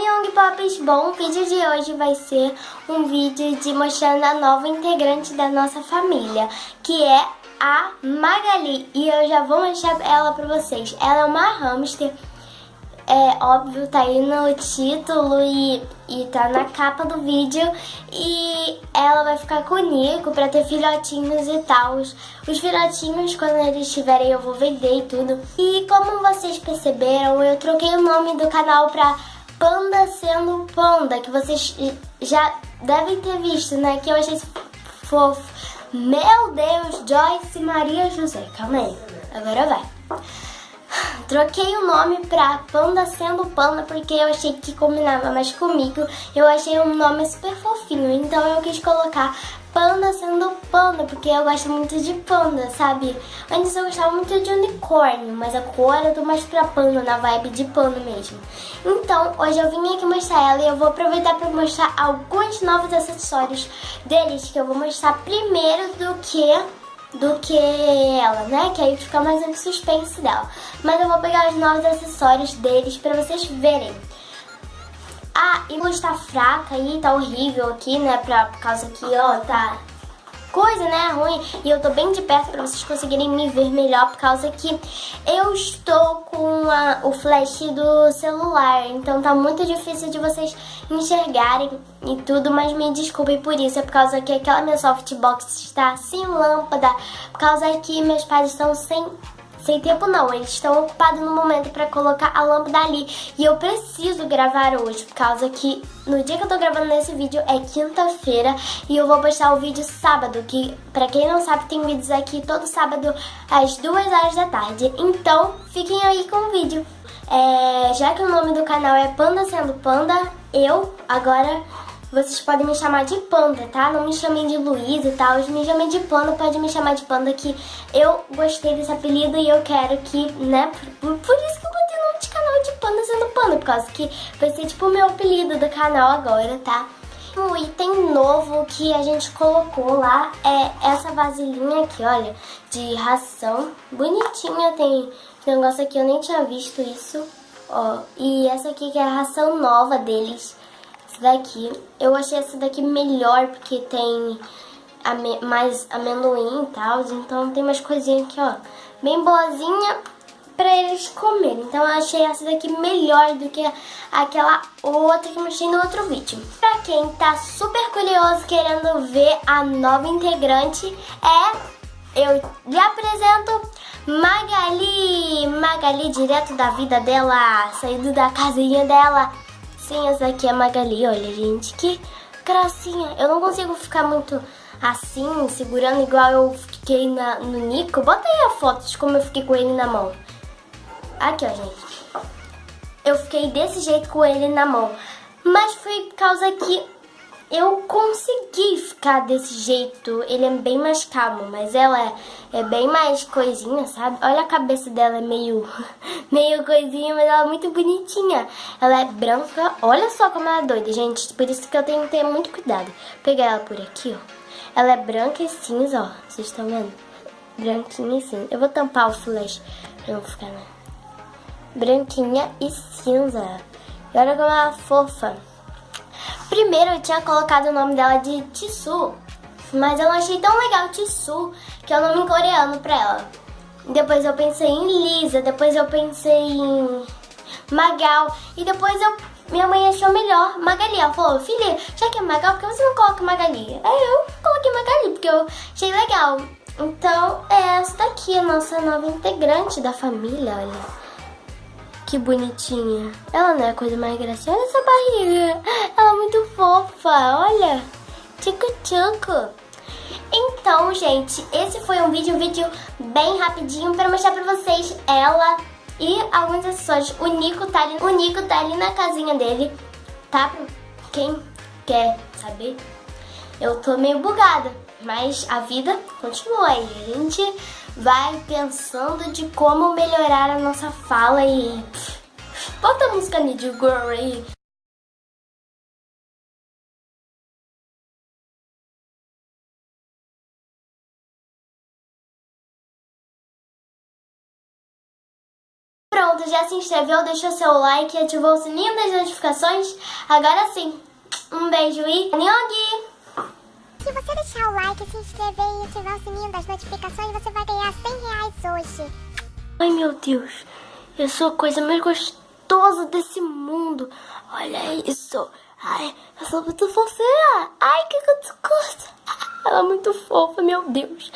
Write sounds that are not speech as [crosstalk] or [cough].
Young Pops, bom, o vídeo de hoje vai ser um vídeo de mostrando a nova integrante da nossa família, que é a Magali, e eu já vou mostrar ela pra vocês. Ela é uma hamster, é óbvio, tá aí no título e, e tá na capa do vídeo, e ela vai ficar com o Nico pra ter filhotinhos e tal. Os, os filhotinhos, quando eles estiverem, eu vou vender e tudo. E como vocês perceberam, eu troquei o nome do canal pra Panda sendo Panda, que vocês já devem ter visto, né? Que eu achei fofo. Meu Deus, Joyce Maria José. Calma aí, agora vai. Troquei o nome pra Panda sendo Panda porque eu achei que combinava mais comigo. Eu achei um nome super fofinho, então eu quis colocar panda sendo panda, porque eu gosto muito de panda, sabe? Antes eu gostava muito de unicórnio, mas agora eu tô mais pra panda, na vibe de panda mesmo. Então, hoje eu vim aqui mostrar ela e eu vou aproveitar pra mostrar alguns novos acessórios deles, que eu vou mostrar primeiro do que do que ela, né? Que aí fica mais um suspense dela. Mas eu vou pegar os novos acessórios deles pra vocês verem. Ah, e luz tá fraca aí, tá horrível aqui, né? Pra, por causa que, ó, tá coisa, né, ruim. E eu tô bem de perto pra vocês conseguirem me ver melhor, por causa que eu estou com a, o flash do celular. Então tá muito difícil de vocês enxergarem e tudo, mas me desculpem por isso. É por causa que aquela minha softbox está sem lâmpada, por causa que meus pais estão sem sem tempo não, eles estão ocupados no momento para colocar a lâmpada ali. E eu preciso gravar hoje, por causa que no dia que eu tô gravando nesse vídeo é quinta-feira e eu vou postar o vídeo sábado, que pra quem não sabe tem vídeos aqui todo sábado às duas horas da tarde. Então, fiquem aí com o vídeo. É, já que o nome do canal é Panda Sendo Panda, eu agora vocês podem me chamar de Panda, tá? Não me chamem de Luiz e tal, me chamem de Panda, pode me chamar de Panda que eu gostei desse apelido e eu quero que, né, por, por isso que eu botei o nome de canal de Panda sendo Panda, por causa que vai ser tipo o meu apelido do canal agora, tá? O item novo que a gente colocou lá é essa vasilhinha aqui, olha, de ração. Bonitinha, tem negócio aqui, eu nem tinha visto isso, ó. E essa aqui que é a ração nova deles daqui. Eu achei essa daqui melhor porque tem ame mais amendoim e tal. Então tem umas coisinhas aqui, ó, bem boazinha pra eles comerem. Então eu achei essa daqui melhor do que aquela outra que eu mostrei no outro vídeo. Pra quem tá super curioso querendo ver a nova integrante, é... Eu lhe apresento Magali, Magali direto da vida dela, saindo da casinha dela Essa aqui é a Magali, olha gente, que gracinha. Eu não consigo ficar muito assim, segurando igual eu fiquei na, no Nico. Bota aí a foto de como eu fiquei com ele na mão. Aqui, ó, gente. Eu fiquei desse jeito com ele na mão. Mas foi por causa que eu consegui ficar desse jeito. Ele é bem mais calmo, mas ela é, bem mais coisinha, sabe? Olha a cabeça dela, é meio, [laughs] meio coisinha, mas ela é muito bonitinha. Ela é branca, olha só como ela é doida, gente. Por isso que eu tenho que ter muito cuidado. Vou pegar ela por aqui, ó. Ela é branca e cinza, ó. Vocês estão vendo? Branquinha e cinza. Eu vou tampar o flash pra não ficar, né? Branquinha e cinza. E olha como ela é fofa. Primeiro eu tinha colocado o nome dela de Tissu, mas eu não achei tão legal Tissu, que é o nome coreano pra ela. Depois eu pensei em Lisa, depois eu pensei em Magal, e depois eu minha mãe achou melhor Magali. Ela falou, filha, já que é Magal, por que você não coloca Magali? Aí eu coloquei Magali, porque eu achei legal. Então, é essa daqui, a nossa nova integrante da família, olha. Que bonitinha. Ela não é a coisa mais graciosa. Essa barriga. Muito fofa. Olha. Tchucu-tchucu. Então, gente, esse foi um vídeo, um vídeo bem rapidinho para mostrar pra vocês ela e alguns acessórios. O Nico tá ali, o Nico tá ali na casinha dele, tá? Quem quer saber? Eu tô meio bugada, mas a vida continua aí. A gente vai pensando de como melhorar a nossa fala e... Bota a música Need Girl aí. Já se inscreveu, deixou seu like e ativou o sininho das notificações? Agora sim, um beijo e Nyogi! Se você deixar o like, se inscrever e ativar o sininho das notificações, você vai ganhar 100 reais hoje. Ai meu Deus, eu sou a coisa mais gostosa desse mundo. Olha isso. Ai, eu sou muito fofinha. Ai, que gostosa. Ela é muito fofa, meu Deus.